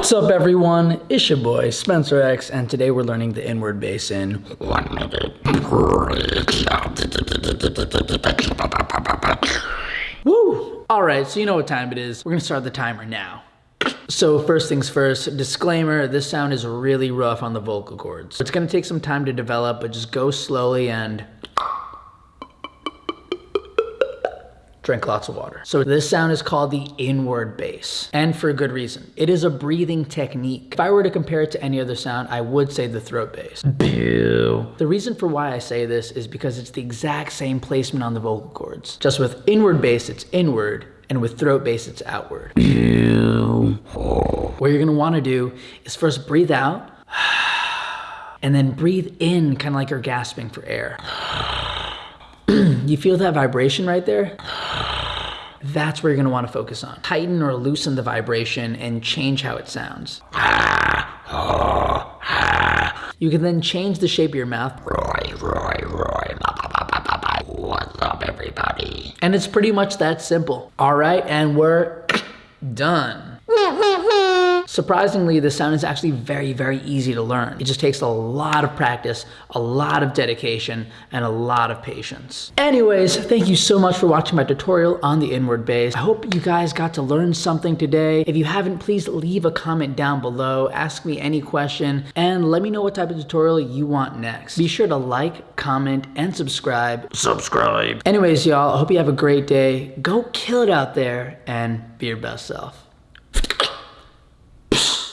What's up everyone? It's your boy Spencer X and today we're learning the inward bass in one minute. Woo! Alright, so you know what time it is. We're gonna start the timer now. So first things first, disclaimer, this sound is really rough on the vocal cords. It's gonna take some time to develop, but just go slowly and drink lots of water. So this sound is called the inward bass, and for a good reason. It is a breathing technique. If I were to compare it to any other sound, I would say the throat bass. Boo. The reason for why I say this is because it's the exact same placement on the vocal cords. Just with inward bass, it's inward, and with throat bass, it's outward. What you're gonna wanna do is first breathe out, and then breathe in, kind of like you're gasping for air. you feel that vibration right there? That's where you're gonna wanna focus on. Tighten or loosen the vibration and change how it sounds. You can then change the shape of your mouth. Roy, Roy, Roy, what's up everybody? And it's pretty much that simple. All right, and we're done. Surprisingly, the sound is actually very, very easy to learn. It just takes a lot of practice, a lot of dedication, and a lot of patience. Anyways, thank you so much for watching my tutorial on the inward bass. I hope you guys got to learn something today. If you haven't, please leave a comment down below, ask me any question, and let me know what type of tutorial you want next. Be sure to like, comment, and subscribe. Subscribe. Anyways, y'all, I hope you have a great day. Go kill it out there and be your best self lives.